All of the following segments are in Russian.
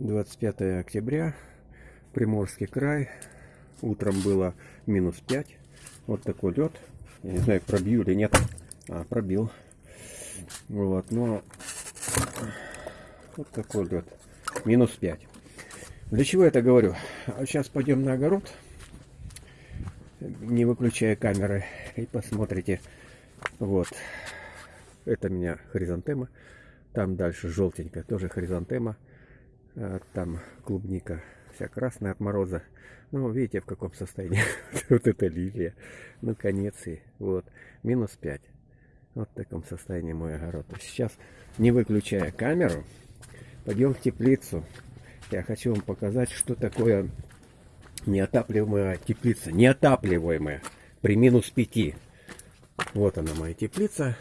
25 октября, Приморский край. Утром было минус 5. Вот такой лед. Я не знаю, пробью или нет. А, пробил. Вот, но вот такой лед. Минус 5. Для чего я это говорю? А сейчас пойдем на огород, не выключая камеры, и посмотрите. Вот. Это у меня хризантема. Там дальше желтенькая, тоже хризантема. А, там клубника вся красная от мороза. Ну, видите, в каком состоянии вот эта лилия. Ну, конец и вот. Минус 5. Вот в таком состоянии мой огород. Сейчас, не выключая камеру, пойдем в теплицу. Я хочу вам показать, что такое неотапливаемая теплица. Неотапливаемая при минус 5. Вот она, моя теплица.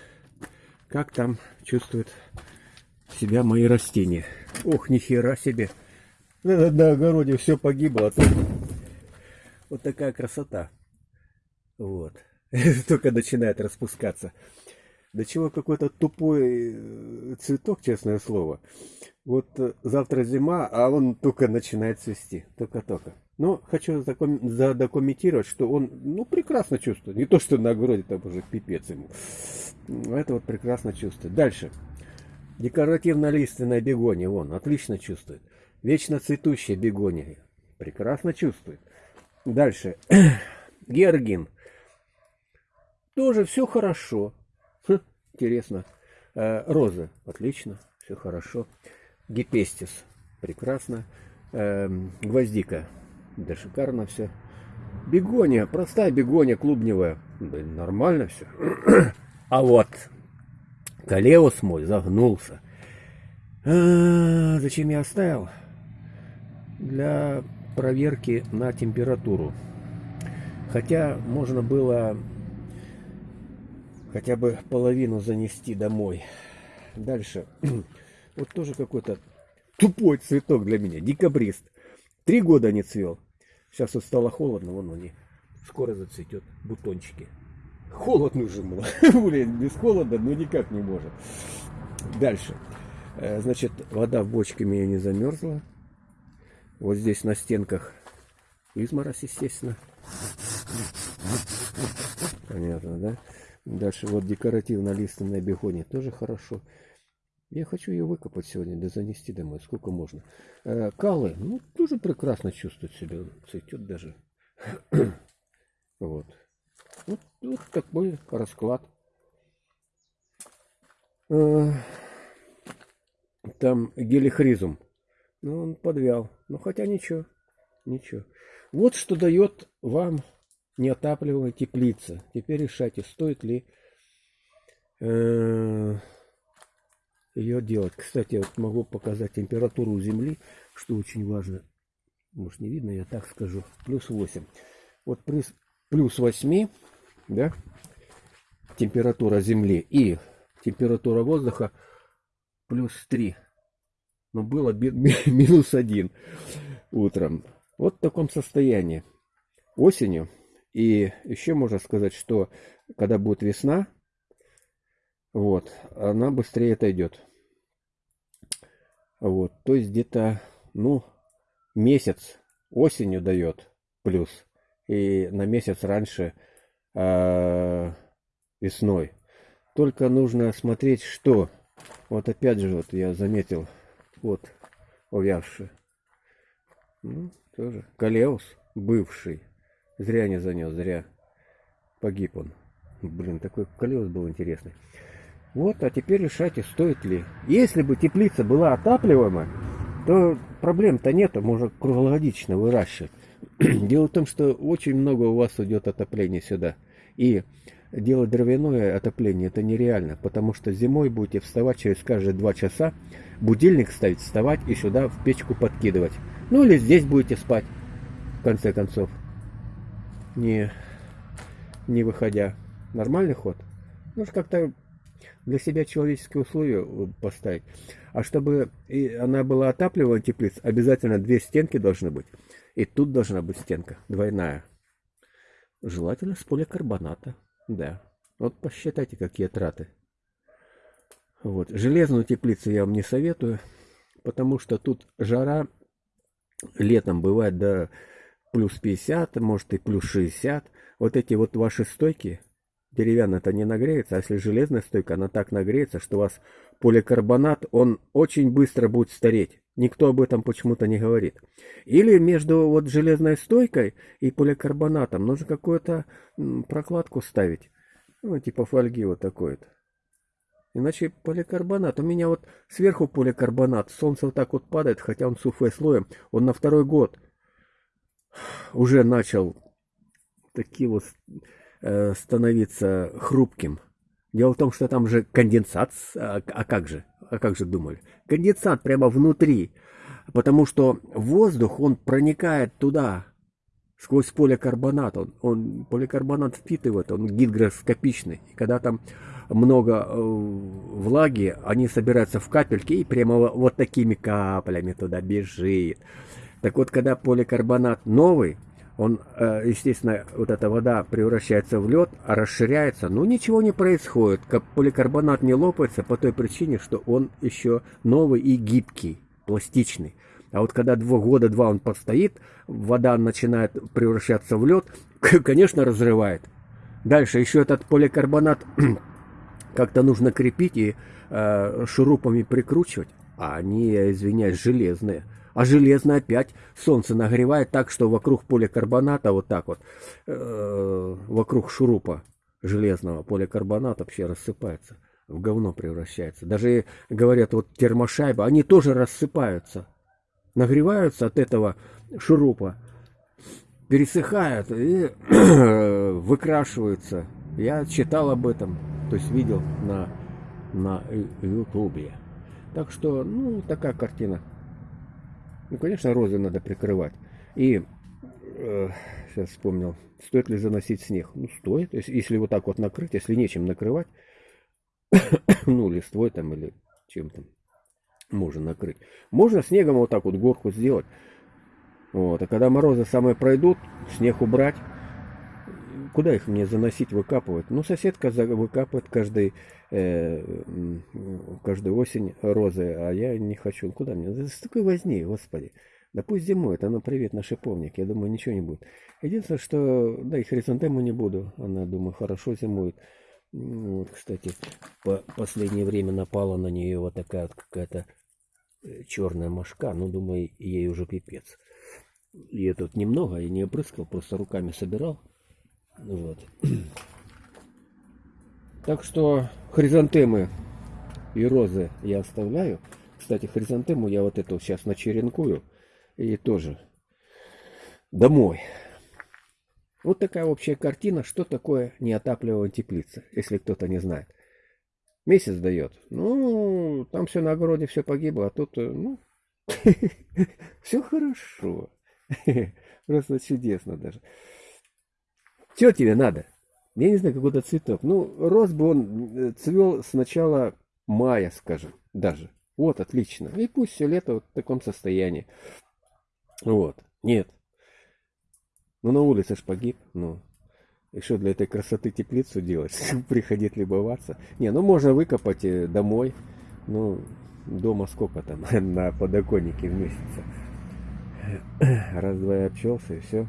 Как там чувствуют себя мои растения. Ох, нихера себе. На, на огороде все погибло. А вот такая красота. Вот. Только начинает распускаться. До чего какой-то тупой э, цветок, честное слово. Вот э, завтра зима, а он только начинает цвести. Только-только. Но хочу задокументировать, что он ну, прекрасно чувствует. Не то, что на огороде там уже пипец ему. Это вот прекрасно чувствует. Дальше. Декоративно-лиственная бегония, вон, отлично чувствует. Вечно цветущая бегония, прекрасно чувствует. Дальше. Георгин. Тоже все хорошо. Хм, интересно. Э, розы, отлично, все хорошо. Гипестис, прекрасно. Э, гвоздика, да шикарно все. Бегония, простая бегония клубневая. Блин, нормально все. А вот Калеус мой загнулся. А, зачем я оставил? Для проверки на температуру. Хотя можно было хотя бы половину занести домой. Дальше. Вот тоже какой-то тупой цветок для меня. Декабрист. Три года не цвел. Сейчас вот стало холодно, вон они скоро зацветет бутончики. Холод нужен был. Блин, без холода, ну никак не может. Дальше. Э, значит, вода в бочке меня не замерзла. Вот здесь на стенках изморозь, естественно. Понятно, да? Дальше вот декоративно-лиственная бегония тоже хорошо. Я хочу ее выкопать сегодня, да занести домой. Сколько можно. Э, калы, ну, тоже прекрасно чувствует себя. Цветет даже. вот. Вот, вот такой расклад. А, там гелихризум. Ну, он подвял. Ну, хотя ничего. Ничего. Вот что дает вам неотапливаемая теплица. Теперь решайте, стоит ли э, ее делать. Кстати, вот могу показать температуру Земли, что очень важно. Может не видно, я так скажу. Плюс 8. Вот при плюс 8 да, температура Земли и температура воздуха плюс 3. Но было минус 1 утром. Вот в таком состоянии. Осенью. И еще можно сказать, что когда будет весна, вот, она быстрее отойдет. Вот, то есть где-то, ну, месяц осенью дает плюс. И на месяц раньше э, весной. Только нужно смотреть, что. Вот опять же, вот я заметил, вот увявший. Ну, тоже. Калеус, бывший. Зря не занес, зря. Погиб он. Блин, такой колес был интересный. Вот, а теперь решайте, стоит ли. Если бы теплица была отапливаемая, то проблем-то нету, можно круглогодично выращивать. Дело в том, что очень много у вас идет отопления сюда. И делать дровяное отопление это нереально, потому что зимой будете вставать через каждые два часа, будильник ставить, вставать и сюда в печку подкидывать. Ну или здесь будете спать, в конце концов, не, не выходя. Нормальный ход? Ну, как-то для себя человеческие условия поставить. А чтобы и она была отапливаемая теплица, обязательно две стенки должны быть. И тут должна быть стенка двойная. Желательно с поликарбоната. Да. Вот посчитайте, какие траты. Вот. Железную теплицу я вам не советую. потому что тут жара летом бывает до плюс 50, может и плюс 60. Вот эти вот ваши стойки, деревянная-то не нагреется, а если железная стойка, она так нагреется, что у вас поликарбонат, он очень быстро будет стареть. Никто об этом почему-то не говорит. Или между вот железной стойкой и поликарбонатом нужно какую-то прокладку ставить. Ну, типа фольги вот такой-то. Иначе поликарбонат. У меня вот сверху поликарбонат. Солнце вот так вот падает, хотя он сухой слоем. Он на второй год уже начал такие вот э, становиться хрупким. Дело в том, что там же конденсат, а, а как же, а как же думали? Конденсат прямо внутри, потому что воздух, он проникает туда, сквозь поликарбонат, он, он поликарбонат впитывает, он гидроскопичный, и когда там много э, влаги, они собираются в капельки и прямо вот такими каплями туда бежит. Так вот, когда поликарбонат новый, он, э, естественно, вот эта вода превращается в лед, а расширяется, но ничего не происходит. Поликарбонат не лопается по той причине, что он еще новый и гибкий, пластичный. А вот когда два года, два он постоит, вода начинает превращаться в лед, конечно, разрывает. Дальше еще этот поликарбонат как-то нужно крепить и э, шурупами прикручивать. А они, я извиняюсь, железные. А железно опять солнце нагревает так, что вокруг поликарбоната вот так вот, э, вокруг шурупа железного поликарбоната вообще рассыпается, в говно превращается. Даже говорят, вот термошайба, они тоже рассыпаются, нагреваются от этого шурупа, пересыхают и выкрашиваются. Я читал об этом, то есть видел на, на ютубе. Так что, ну, такая картина. Ну, конечно, розы надо прикрывать. И э, сейчас вспомнил, стоит ли заносить снег. Ну, стоит. Если, если вот так вот накрыть, если нечем накрывать, ну, листвой там или чем-то можно накрыть. Можно снегом вот так вот горку сделать. Вот. А когда морозы самые пройдут, снег убрать, куда их мне заносить, выкапывать? Ну, соседка выкапывает каждый, э, каждую осень розы, а я не хочу. Куда мне? С такой возни, господи. Да пусть зимой, она привет на шиповник, я думаю, ничего не будет. Единственное, что, да, и хризантему не буду, она, думаю, хорошо зимует. Вот, кстати, по последнее время напала на нее вот такая вот какая-то э, черная мошка, ну, думаю, ей уже пипец. И тут немного, я не опрыскал, просто руками собирал. Вот. Так что хризантемы и розы я оставляю. Кстати, хризантему я вот эту сейчас начеренкую. И тоже домой. Вот такая общая картина, что такое неотапливаемая теплица, если кто-то не знает. Месяц дает. Ну, там все на огороде, все погибло, а тут, э, ну, все хорошо. Просто чудесно даже. Что тебе надо? Я не знаю, какой-то цветок. Ну, рос бы он э, цвел с начала мая, скажем, даже. Вот, отлично. И пусть все лето вот в таком состоянии. Вот. Нет. Ну, на улице ж погиб. Ну, и что для этой красоты теплицу делать? Приходить любоваться? Не, ну можно выкопать э, домой. Ну, дома сколько там на подоконнике в месяц? Раз-два и обчелся, и все.